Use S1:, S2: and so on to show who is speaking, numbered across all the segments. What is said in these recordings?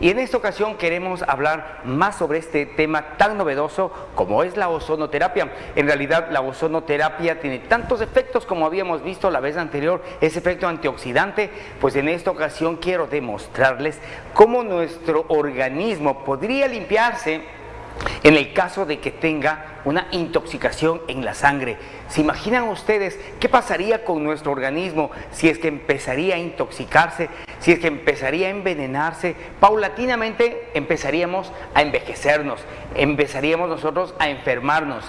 S1: Y en esta ocasión queremos hablar más sobre este tema tan novedoso como es la ozonoterapia. En realidad la ozonoterapia tiene tantos efectos como habíamos visto la vez anterior, ese efecto antioxidante, pues en esta ocasión quiero demostrarles cómo nuestro organismo podría limpiarse en el caso de que tenga una intoxicación en la sangre. ¿Se imaginan ustedes qué pasaría con nuestro organismo si es que empezaría a intoxicarse, si es que empezaría a envenenarse? Paulatinamente empezaríamos a envejecernos, empezaríamos nosotros a enfermarnos.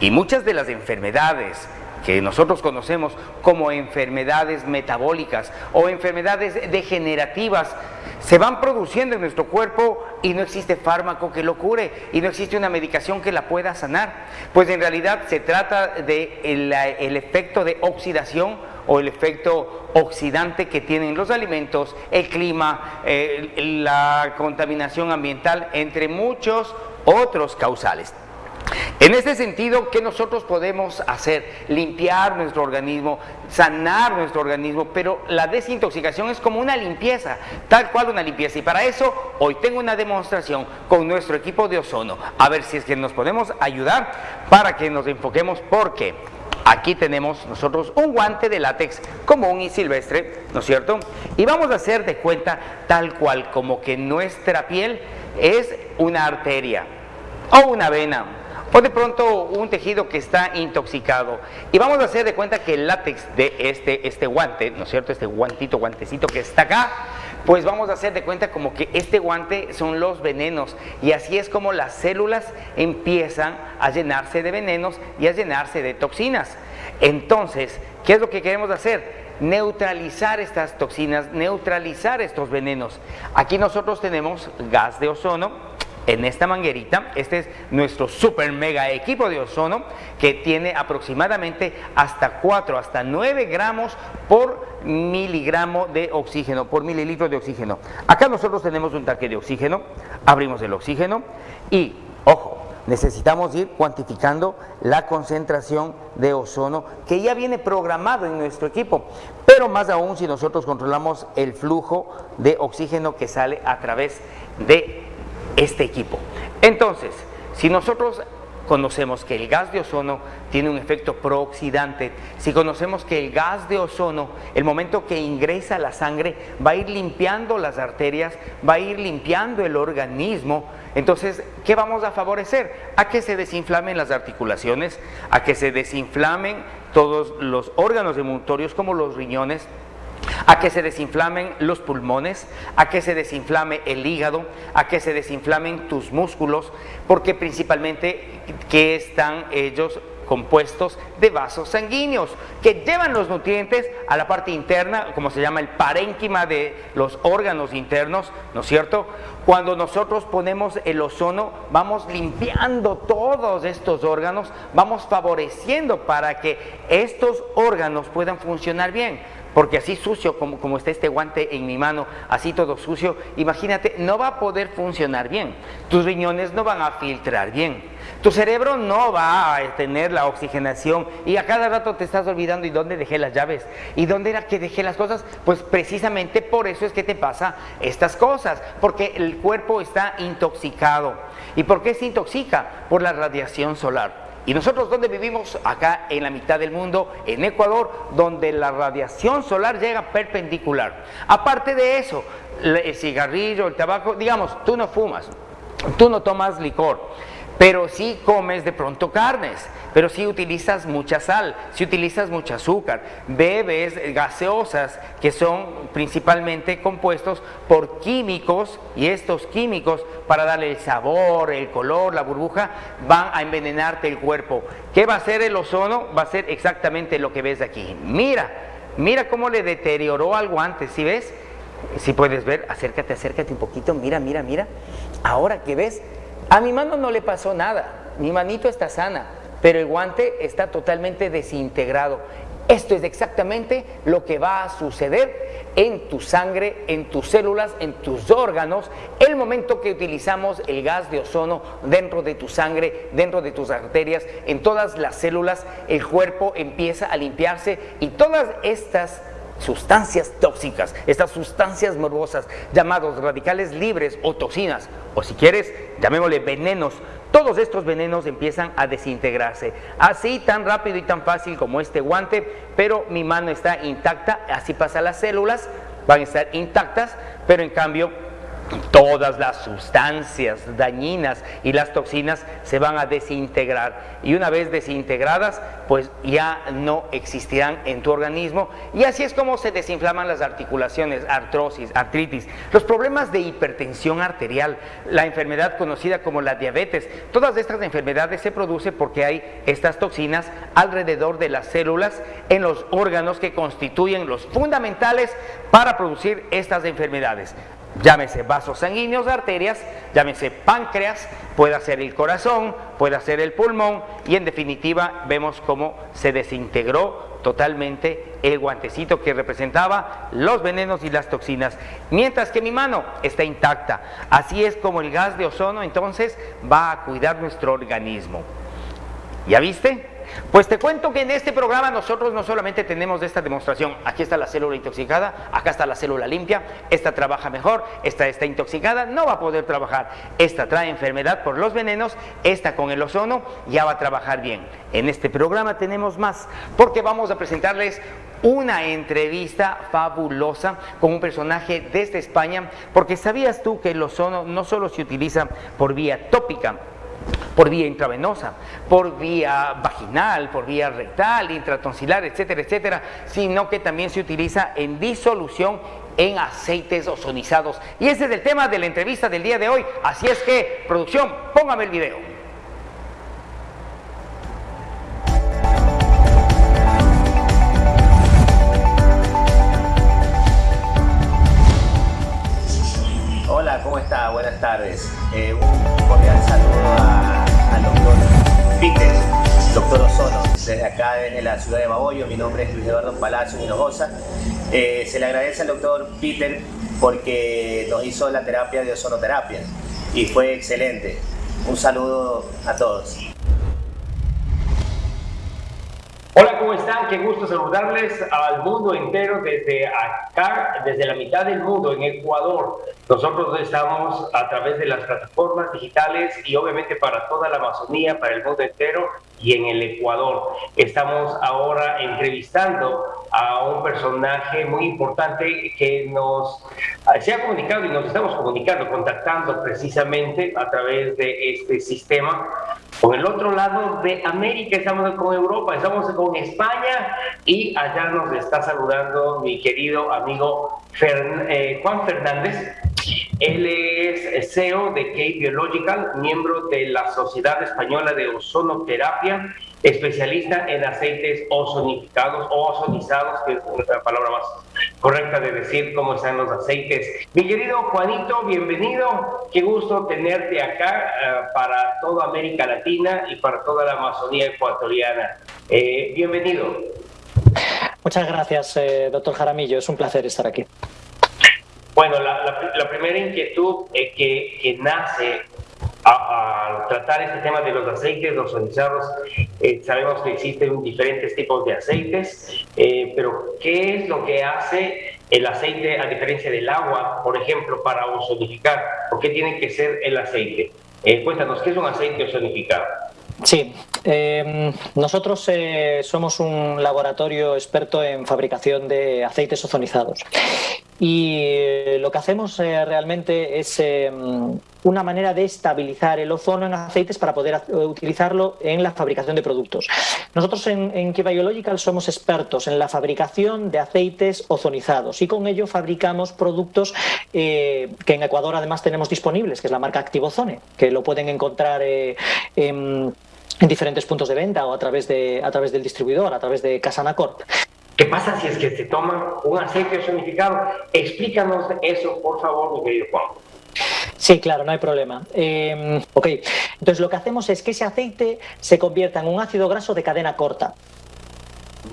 S1: Y muchas de las enfermedades que nosotros conocemos como enfermedades metabólicas o enfermedades degenerativas se van produciendo en nuestro cuerpo y no existe fármaco que lo cure y no existe una medicación que la pueda sanar. Pues en realidad se trata de el, efecto de oxidación o el efecto oxidante que tienen los alimentos, el clima, eh, la contaminación ambiental, entre muchos otros causales. En este sentido, ¿qué nosotros podemos hacer? Limpiar nuestro organismo, sanar nuestro organismo, pero la desintoxicación es como una limpieza, tal cual una limpieza. Y para eso, hoy tengo una demostración con nuestro equipo de ozono. A ver si es que nos podemos ayudar para que nos enfoquemos, porque aquí tenemos nosotros un guante de látex común y silvestre, ¿no es cierto? Y vamos a hacer de cuenta tal cual como que nuestra piel es una arteria o una vena o de pronto un tejido que está intoxicado. Y vamos a hacer de cuenta que el látex de este, este guante, ¿no es cierto? Este guantito, guantecito que está acá, pues vamos a hacer de cuenta como que este guante son los venenos y así es como las células empiezan a llenarse de venenos y a llenarse de toxinas. Entonces, ¿qué es lo que queremos hacer? neutralizar estas toxinas, neutralizar estos venenos. Aquí nosotros tenemos gas de ozono, en esta manguerita. Este es nuestro super mega equipo de ozono que tiene aproximadamente hasta 4, hasta 9 gramos por miligramo de oxígeno, por mililitro de oxígeno. Acá nosotros tenemos un tanque de oxígeno, abrimos el oxígeno y, ojo, necesitamos ir cuantificando la concentración de ozono que ya viene programado en nuestro equipo, pero más aún si nosotros controlamos el flujo de oxígeno que sale a través de este equipo. Entonces, si nosotros conocemos que el gas de ozono tiene un efecto prooxidante, si conocemos que el gas de ozono, el momento que ingresa la sangre, va a ir limpiando las arterias, va a ir limpiando el organismo, entonces, ¿qué vamos a favorecer? A que se desinflamen las articulaciones, a que se desinflamen todos los órganos emutorios como los riñones, a que se desinflamen los pulmones, a que se desinflame el hígado, a que se desinflamen tus músculos, porque principalmente que están ellos compuestos de vasos sanguíneos que llevan los nutrientes a la parte interna, como se llama el parénquima de los órganos internos, ¿no es cierto? Cuando nosotros ponemos el ozono, vamos limpiando todos estos órganos, vamos favoreciendo para que estos órganos puedan funcionar bien porque así sucio como, como está este guante en mi mano, así todo sucio, imagínate, no va a poder funcionar bien. Tus riñones no van a filtrar bien. Tu cerebro no va a tener la oxigenación y a cada rato te estás olvidando y dónde dejé las llaves y dónde era que dejé las cosas. Pues precisamente por eso es que te pasa estas cosas, porque el cuerpo está intoxicado. ¿Y por qué se intoxica? Por la radiación solar. ¿Y nosotros dónde vivimos? Acá en la mitad del mundo, en Ecuador, donde la radiación solar llega perpendicular. Aparte de eso, el cigarrillo, el tabaco, digamos, tú no fumas, tú no tomas licor, pero sí comes de pronto carnes, pero sí utilizas mucha sal, si utilizas mucho azúcar, bebes gaseosas que son principalmente compuestos por químicos y estos químicos para darle el sabor, el color, la burbuja, van a envenenarte el cuerpo. ¿Qué va a hacer el ozono? Va a ser exactamente lo que ves aquí. Mira, mira cómo le deterioró algo antes, ¿sí ves? Si puedes ver, acércate, acércate un poquito, mira, mira, mira. Ahora que ves, a mi mano no le pasó nada, mi manito está sana, pero el guante está totalmente desintegrado. Esto es exactamente lo que va a suceder en tu sangre, en tus células, en tus órganos, el momento que utilizamos el gas de ozono dentro de tu sangre, dentro de tus arterias, en todas las células, el cuerpo empieza a limpiarse y todas estas sustancias tóxicas, estas sustancias morbosas llamados radicales libres o toxinas, o si quieres, llamémosle venenos, todos estos venenos empiezan a desintegrarse. Así tan rápido y tan fácil como este guante, pero mi mano está intacta, así pasa las células, van a estar intactas, pero en cambio todas las sustancias dañinas y las toxinas se van a desintegrar. Y una vez desintegradas pues ya no existirán en tu organismo. Y así es como se desinflaman las articulaciones, artrosis, artritis, los problemas de hipertensión arterial, la enfermedad conocida como la diabetes, todas estas enfermedades se producen porque hay estas toxinas alrededor de las células en los órganos que constituyen los fundamentales para producir estas enfermedades llámese vasos sanguíneos, arterias, llámese páncreas, puede ser el corazón, puede ser el pulmón y en definitiva vemos cómo se desintegró totalmente el guantecito que representaba los venenos y las toxinas, mientras que mi mano está intacta. Así es como el gas de ozono entonces va a cuidar nuestro organismo. ¿Ya viste? Pues te cuento que en este programa nosotros no solamente tenemos esta demostración, aquí está la célula intoxicada, acá está la célula limpia, esta trabaja mejor, esta está intoxicada, no va a poder trabajar, esta trae enfermedad por los venenos, esta con el ozono ya va a trabajar bien. En este programa tenemos más, porque vamos a presentarles una entrevista fabulosa con un personaje desde España, porque sabías tú que el ozono no solo se utiliza por vía tópica, por vía intravenosa, por vía vaginal, por vía rectal, intratonsilar, etcétera, etcétera, sino que también se utiliza en disolución en aceites ozonizados. Y ese es el tema de la entrevista del día de hoy. Así es que, producción, póngame el video.
S2: ¿cómo está? Buenas tardes. Eh, acá, desde la ciudad de Maboyo. Mi nombre es Luis Eduardo Palacio Hinojosa. Eh, se le agradece al doctor Peter porque nos hizo la terapia de ozonoterapia y fue excelente. Un saludo a todos.
S3: Hola, ¿cómo están? Qué gusto saludarles al mundo entero desde acá, desde la mitad del mundo, en Ecuador. Nosotros estamos a través de las plataformas digitales y obviamente para toda la Amazonía, para el mundo entero y en el Ecuador. Estamos ahora entrevistando a un personaje muy importante que nos se ha comunicado y nos estamos comunicando, contactando precisamente a través de este sistema con el otro lado de América, estamos con Europa, estamos con España y allá nos está saludando mi querido amigo eh, Juan Fernández. Él es CEO de K Biological, miembro de la Sociedad Española de Ozonoterapia especialista en aceites ozonificados o ozonizados, que es una palabra más correcta de decir cómo están los aceites. Mi querido Juanito, bienvenido. Qué gusto tenerte acá eh, para toda América Latina y para toda la Amazonía ecuatoriana. Eh, bienvenido.
S4: Muchas gracias, eh, doctor Jaramillo. Es un placer estar aquí.
S3: Bueno, la, primera inquietud que, que nace al tratar este tema de los aceites ozonizados, eh, sabemos que existen diferentes tipos de aceites, eh, pero ¿qué es lo que hace el aceite a diferencia del agua, por ejemplo, para ozonificar? ¿Por qué tiene que ser el aceite? Eh, cuéntanos, ¿qué es un aceite ozonificado?
S4: Sí, em, nosotros somos un laboratorio experto en fabricación de aceites ozonizados y lo que hacemos realmente es em, una manera de estabilizar el ozono en aceites para poder utilizarlo en la fabricación de productos. Nosotros en, en Biological somos expertos en la fabricación de aceites ozonizados y con ello fabricamos productos eh, que en Ecuador además tenemos disponibles, que es la marca Activozone, que lo pueden encontrar eh, en, diferentes puntos de venta o a través, de, a través del distribuidor, a través de Casana Corp.
S3: ¿Qué pasa si es que se toma un aceite ozonificado? Explícanos eso, por favor, mi querido Juan.
S4: Sí, claro, no hay problema. Em, ok, entonces lo que hacemos es que ese aceite se convierta en un ácido graso de cadena corta.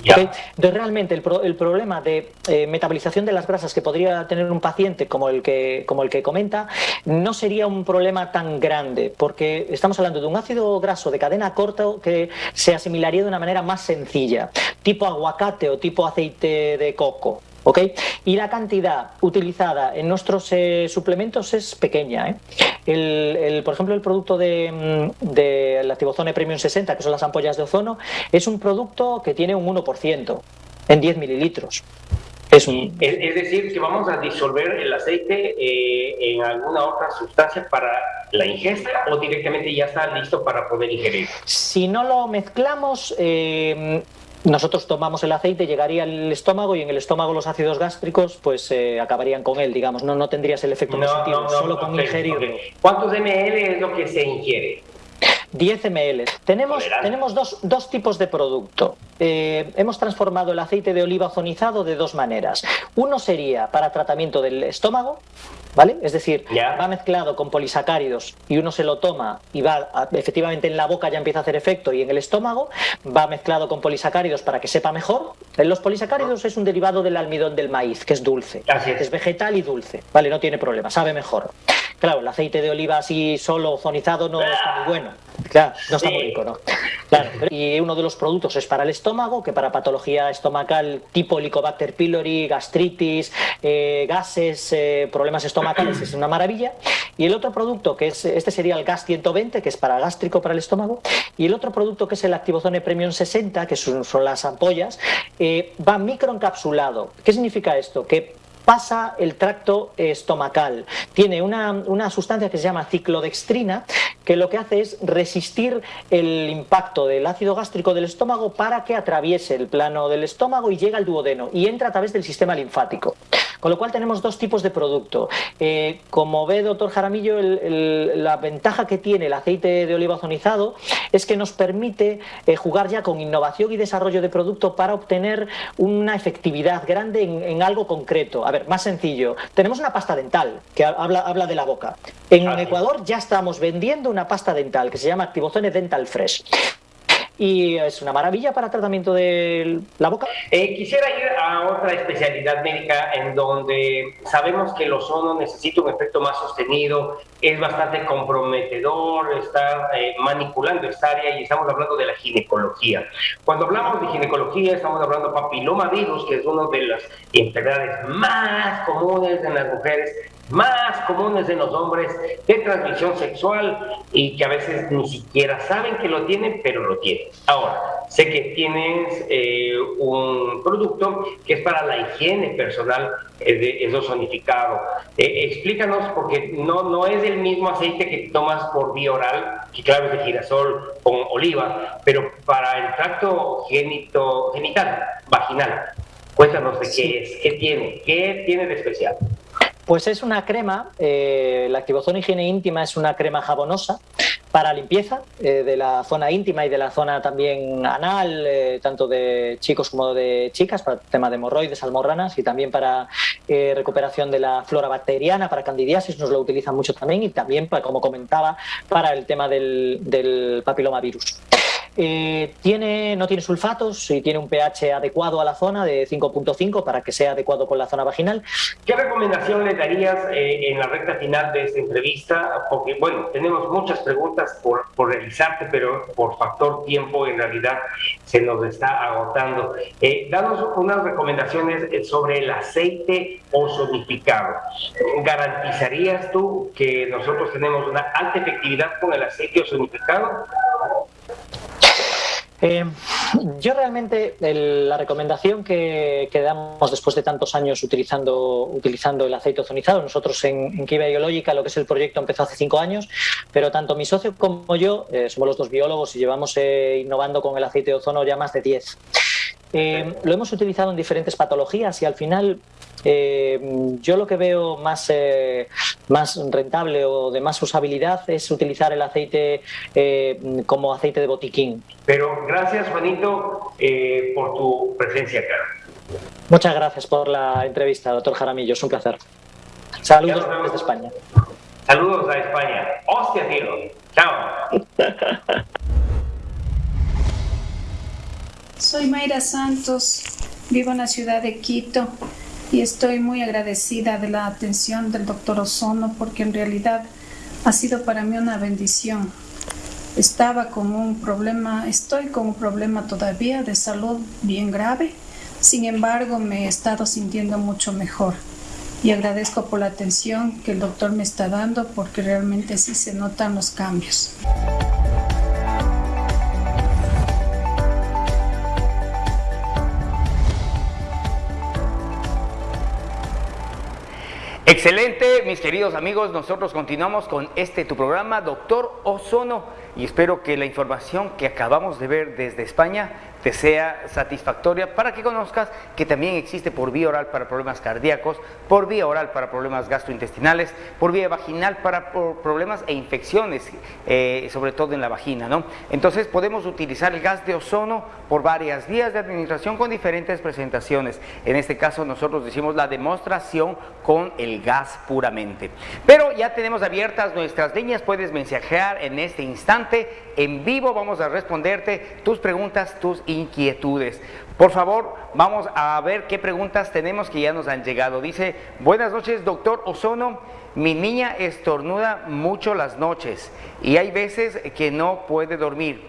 S4: Entonces, realmente el, problema de eh, metabolización de las grasas que podría tener un paciente como el, que, como el que comenta no sería un problema tan grande, porque estamos hablando de un ácido graso de cadena corta que se asimilaría de una manera más sencilla, tipo aguacate o tipo aceite de coco. ¿Ok? Y la cantidad utilizada en nuestros eh, suplementos es pequeña. ¿eh? El, por ejemplo, el producto de, mm, de la Activozone Premium 60, que son las ampollas de ozono, es un producto que tiene un 1% en 10 mililitros.
S3: Es, es, decir, que vamos a disolver el aceite eh, en alguna otra sustancia para la ingesta o directamente ya está listo para poder ingerir.
S4: Si no lo mezclamos, eh, nosotros tomamos el aceite, llegaría al estómago y en el estómago los ácidos gástricos pues eh, acabarían con él, digamos, no, no tendrías el efecto positivo, solo con ingerirlo.
S3: ¿Cuántos ml es lo que se ingiere?
S4: 10 ml. Tenemos, tenemos dos, dos, tipos de producto. Eh, hemos transformado el aceite de oliva ozonizado de dos maneras. Uno sería para tratamiento del estómago, ¿vale? Es decir, va mezclado con polisacáridos y uno se lo toma y va efectivamente en la boca ya empieza a hacer efecto y en el estómago va mezclado con polisacáridos para que sepa mejor. Los polisacáridos es un derivado del almidón del maíz, que es dulce. Es vegetal y dulce, ¿vale? No tiene problema, sabe mejor. Claro, el aceite de oliva así solo ozonizado no está muy bueno. Claro, no está muy rico, ¿no? Claro, y uno de los productos es para el estómago, que para patología estomacal tipo Helicobacter pylori, gastritis, eh, gases, eh, problemas estomacales, es una maravilla. Y el otro producto, que es este sería el GAS 120, que es para gástrico, para el estómago. Y el otro producto, que es el Activozone Premium 60, que son, las ampollas, eh, va microencapsulado. ¿Qué significa esto? Que pasa el tracto estomacal. Tiene una, sustancia que se llama ciclodextrina que lo que hace es resistir el impacto del ácido gástrico del estómago para que atraviese el plano del estómago y llegue al duodeno y entra a través del sistema linfático. Con lo cual tenemos dos tipos de producto. Eh, como ve doctor Jaramillo, la ventaja que tiene el aceite de oliva ozonizado es que nos permite eh, jugar ya con innovación y desarrollo de producto para obtener una efectividad grande en, algo concreto. A ver, más sencillo. Tenemos una pasta dental que habla, habla de la boca. En Ecuador ya estamos vendiendo una pasta dental que se llama Activozone Dental Fresh y es una maravilla para tratamiento de la boca.
S3: Eh, quisiera ir a otra especialidad médica en donde sabemos que el ozono necesita un efecto más sostenido, es bastante comprometedor estar eh, manipulando esta área y estamos hablando de la ginecología. Cuando hablamos de ginecología estamos hablando de papilomavirus, que es una de las enfermedades más comunes en las mujeres más comunes en los hombres de transmisión sexual y que a veces ni siquiera saben que lo tienen, pero lo tienen. Ahora, sé que tienes eh, un producto que es para la higiene personal, es, es ozonificado. Eh, explícanos, porque no, no es el mismo aceite que tomas por vía oral, que claro es de girasol con oliva, pero para el tracto genito, genital, vaginal. Cuéntanos de qué es, qué tiene, qué tiene de especial.
S4: Pues es una crema, eh, la Activozona Higiene Íntima es una crema jabonosa para limpieza eh, de la zona íntima y de la zona también anal, eh, tanto de chicos como de chicas, para el tema de hemorroides, almorranas y también para recuperación de la flora bacteriana, para candidiasis, nos lo utilizan mucho también y también, como comentaba, para el tema del, del papilomavirus. Eh, tiene, no tiene sulfatos y tiene un pH adecuado a la zona de 5.5 para que sea adecuado con la zona vaginal.
S3: ¿Qué recomendación le darías eh, en la recta final de esta entrevista? Porque, bueno, tenemos muchas preguntas por, por realizarte, pero por factor tiempo en realidad se nos está agotando. Eh, danos unas recomendaciones sobre el aceite ozonificado. ¿Garantizarías tú que nosotros tenemos una alta efectividad con el aceite ozonificado?
S4: Eh, yo realmente la recomendación que, damos después de tantos años utilizando, utilizando el aceite ozonizado, nosotros en, en Biológica, lo que es el proyecto empezó hace cinco años, pero tanto mi socio como yo eh, somos los dos biólogos y llevamos eh, innovando con el aceite de ozono ya más de diez. lo hemos utilizado en diferentes patologías y al final yo lo que veo más, eh, más rentable o de más usabilidad es utilizar el aceite eh, como aceite de botiquín.
S3: Pero gracias, Juanito, por tu presencia acá.
S4: Muchas gracias por la entrevista, doctor Jaramillo. Es un placer. Saludos desde España.
S3: Saludos a España. Hostia, tío. Chao.
S5: Soy Mayra Santos, vivo en la ciudad de Quito y estoy muy agradecida de la atención del doctor Ozono porque en realidad ha sido para mí una bendición. Estaba con un problema, estoy con un problema todavía de salud bien grave. Sin embargo, me he estado sintiendo mucho mejor y agradezco por la atención que el doctor me está dando porque realmente sí se notan los cambios.
S1: Excelente, mis queridos amigos, nosotros continuamos con este tu programa, Doctor Ozono, y espero que la información que acabamos de ver desde España te sea satisfactoria para que conozcas que también existe por vía oral para problemas cardíacos, por vía oral para problemas gastrointestinales, por vía vaginal para problemas e infecciones, eh, sobre todo en la vagina. ¿no? Entonces podemos utilizar el gas de ozono por varias vías de administración con diferentes presentaciones. En este caso nosotros decimos la demostración con el gas puramente. Pero ya tenemos abiertas nuestras líneas, puedes mensajear en este instante en vivo, vamos a responderte tus preguntas, tus inquietudes. Por favor, vamos a ver qué preguntas tenemos que ya nos han llegado. Dice, buenas noches, doctor Ozono. Mi niña estornuda mucho las noches y hay veces que no puede dormir.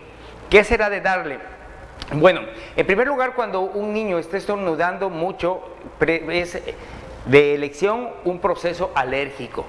S1: ¿Qué será de darle? Bueno, en primer lugar, cuando un niño está estornudando mucho, es de elección un proceso alérgico.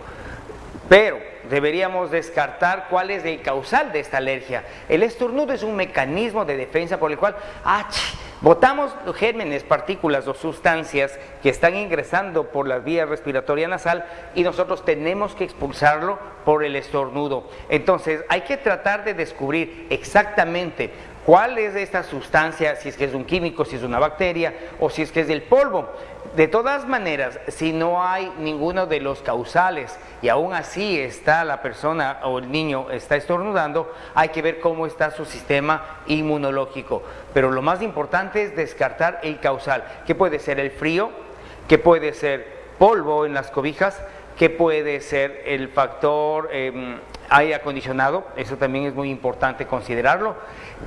S1: Pero deberíamos descartar cuál es el causal de esta alergia. El estornudo es un mecanismo de defensa por el cual ¡ach! botamos gérmenes, partículas o sustancias que están ingresando por la vía respiratoria nasal y nosotros tenemos que expulsarlo por el estornudo. Entonces hay que tratar de descubrir exactamente cuál es esta sustancia, si es que es un químico, si es una bacteria o si es que es del polvo. De todas maneras, si no hay ninguno de los causales y aún así está la persona o el niño está estornudando, hay que ver cómo está su sistema inmunológico. Pero lo más importante es descartar el causal, que puede ser el frío, que puede ser polvo en las cobijas, que puede ser el factor eh, aire acondicionado, eso también es muy importante considerarlo,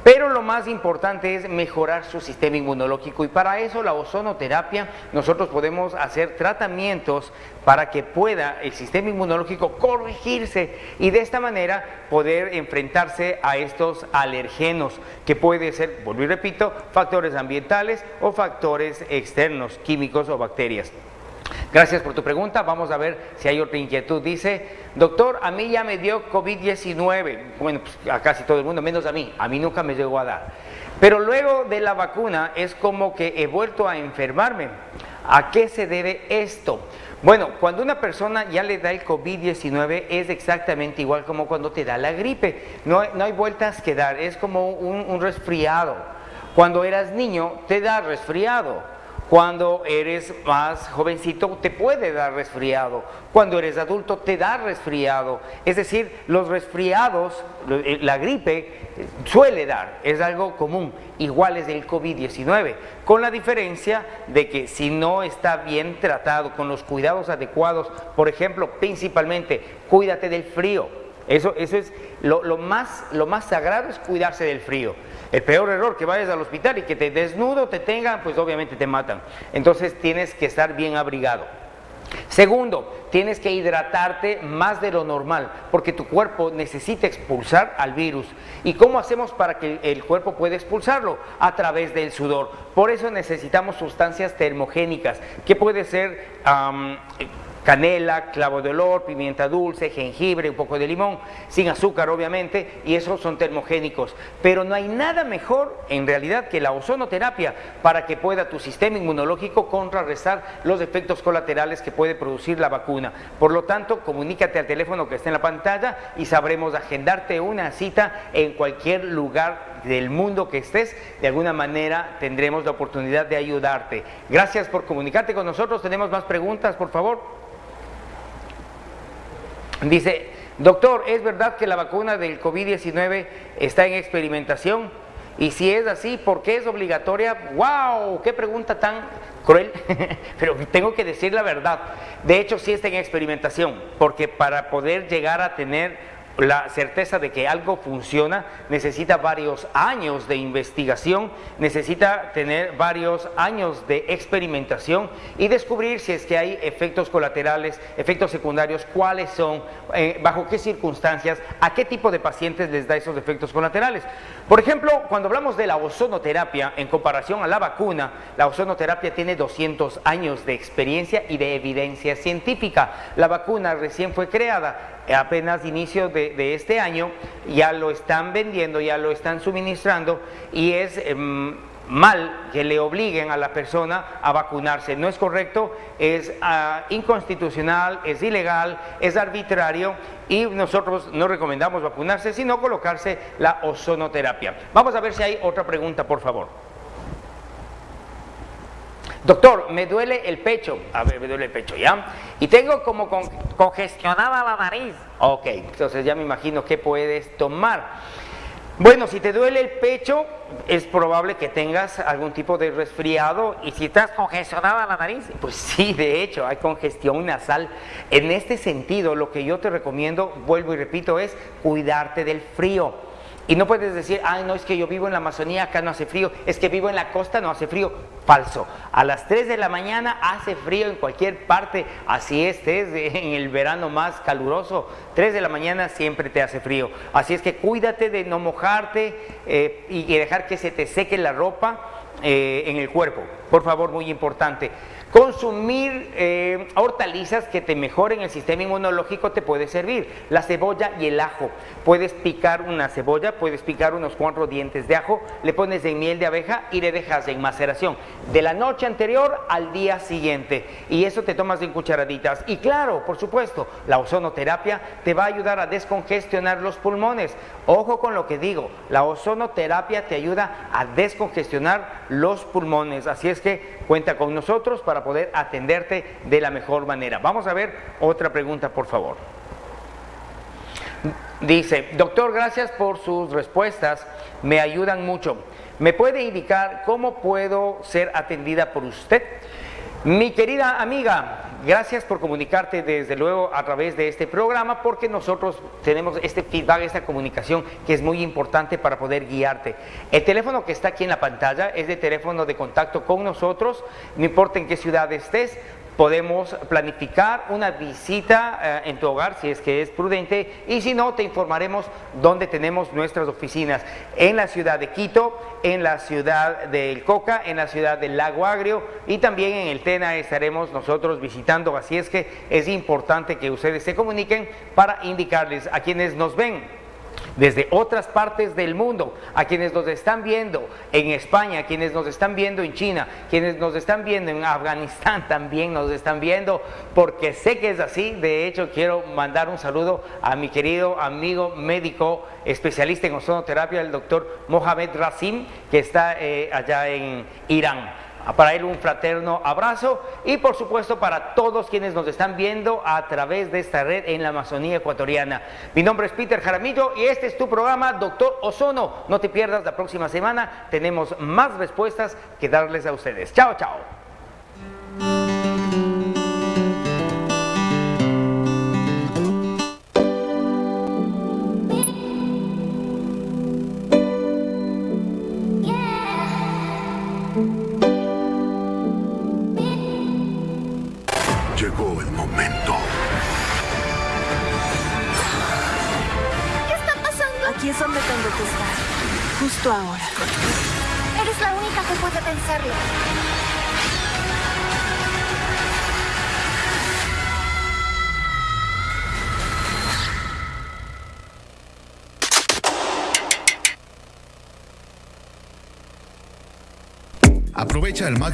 S1: pero lo más importante es mejorar su sistema inmunológico y para eso la ozonoterapia nosotros podemos hacer tratamientos para que pueda el sistema inmunológico corregirse y de esta manera poder enfrentarse a estos alergenos que puede ser, vuelvo y repito, factores ambientales o factores externos, químicos o bacterias. Gracias por tu pregunta. Vamos a ver si hay otra inquietud. Dice, doctor, a mí ya me dio COVID-19. Bueno, pues a casi todo el mundo, menos a mí. A mí nunca me llegó a dar. Pero luego de la vacuna es como que he vuelto a enfermarme. ¿A qué se debe esto? Bueno, cuando una persona ya le da el COVID-19 es exactamente igual como cuando te da la gripe. No no hay vueltas que dar, es como un resfriado. Cuando eras niño te da resfriado. Cuando eres más jovencito te puede dar resfriado. Cuando eres adulto te da resfriado. Es decir, los resfriados, eh, la gripe eh, suele dar, es algo común. Igual es del COVID-19, con la diferencia de que si no está bien tratado con los cuidados adecuados, por ejemplo, principalmente, cuídate del frío. Eso, eso es lo, más, lo más sagrado es cuidarse del frío. El peor error que vayas al hospital y que te desnudo te tengan, pues obviamente te matan. Entonces tienes que estar bien abrigado. Segundo, tienes que hidratarte más de lo normal, porque tu cuerpo necesita expulsar al virus. ¿Y cómo hacemos para que el cuerpo pueda expulsarlo? A través del sudor. Por eso necesitamos sustancias termogénicas, que puede ser canela, clavo de olor, pimienta dulce, jengibre, un poco de limón, sin azúcar obviamente, y esos son termogénicos. Pero no hay nada mejor en realidad que la ozonoterapia para que pueda tu sistema inmunológico contrarrestar los efectos colaterales que puede producir la vacuna. Por lo tanto, comunícate al teléfono que está en la pantalla y sabremos agendarte una cita en cualquier lugar del mundo que estés, de alguna manera tendremos la oportunidad de ayudarte. Gracias por comunicarte con nosotros. Tenemos más preguntas, por favor. Dice, doctor, ¿es verdad que la vacuna del COVID-19 está en experimentación? Y si es así, ¿por qué es obligatoria? ¡Wow! ¡Qué pregunta tan cruel! Pero tengo que decir la verdad. De hecho, sí está en experimentación, porque para poder llegar a tener la certeza de que algo funciona necesita varios años de investigación, necesita tener varios años de experimentación y descubrir si es que hay efectos colaterales, efectos secundarios, cuáles son, eh, bajo qué circunstancias, a qué tipo de pacientes les da esos efectos colaterales. Por ejemplo, cuando hablamos de la ozonoterapia en comparación a la vacuna, la ozonoterapia tiene 200 años de experiencia y de evidencia científica. La vacuna recién fue creada apenas inicio de, este año, ya lo están vendiendo, ya lo están suministrando y es em, mal que le obliguen a la persona a vacunarse. No es correcto, es ah, inconstitucional, es ilegal, es arbitrario y nosotros no recomendamos vacunarse, sino colocarse la ozonoterapia. Vamos a ver si hay otra pregunta, por favor. Doctor, me duele el pecho. A ver, me duele el pecho, ¿ya? Y tengo como congestionada la nariz. Ok, entonces ya me imagino qué puedes tomar. Bueno, si te duele el pecho, es probable que tengas algún tipo de resfriado y si estás congestionada la nariz, pues sí, de hecho, hay congestión nasal. En este sentido, lo que yo te recomiendo, vuelvo y repito, es cuidarte del frío. Y no puedes decir, ay, no, es que yo vivo en la Amazonía, acá no hace frío, es que vivo en la costa, no hace frío. Falso. A las 3 de la mañana hace frío en cualquier parte, así estés en el verano más caluroso. 3 de la mañana siempre te hace frío. Así es que cuídate de no mojarte eh, y dejar que se te seque la ropa eh, en el cuerpo. Por favor, muy importante. Consumir eh, hortalizas que te mejoren el sistema inmunológico te puede servir. La cebolla y el ajo. Puedes picar una cebolla, puedes picar unos cuatro dientes de ajo, le pones en miel de abeja y le dejas en maceración. De la noche anterior al día siguiente. Y eso te tomas en cucharaditas. Y claro, por supuesto, la ozonoterapia te va a ayudar a descongestionar los pulmones. Ojo con lo que digo, la ozonoterapia te ayuda a descongestionar los pulmones. Así es que cuenta con nosotros para poder atenderte de la mejor manera. Vamos a ver otra pregunta, por favor. Dice, doctor, gracias por sus respuestas, me ayudan mucho. ¿Me puede indicar cómo puedo ser atendida por usted? Mi querida amiga, gracias por comunicarte desde luego a través de este programa porque nosotros tenemos este feedback, esta comunicación que es muy importante para poder guiarte. El teléfono que está aquí en la pantalla es de teléfono de contacto con nosotros, no importa en qué ciudad estés, podemos planificar una visita eh, en tu hogar si es que es prudente y si no te informaremos dónde tenemos nuestras oficinas. En la ciudad de Quito, en la ciudad del Coca, en la ciudad del Lago Agrio y también en el Tena estaremos nosotros visitando, así es que es importante que ustedes se comuniquen para indicarles a quienes nos ven desde otras partes del mundo, a quienes nos están viendo en España, a quienes nos están viendo en China, quienes nos están viendo en Afganistán también nos están viendo, porque sé que es así. De hecho, quiero mandar un saludo a mi querido amigo médico especialista en ozonoterapia, el doctor Mohamed Rasim, que está eh, allá en Irán. Para él un fraterno abrazo y por supuesto para todos quienes nos están viendo a través de esta red en la Amazonía ecuatoriana. Mi nombre es Peter Jaramillo y este es tu programa Doctor Ozono. No te pierdas la próxima semana, tenemos más respuestas que darles a ustedes. Chao, chao.
S6: Aprovecha el máximo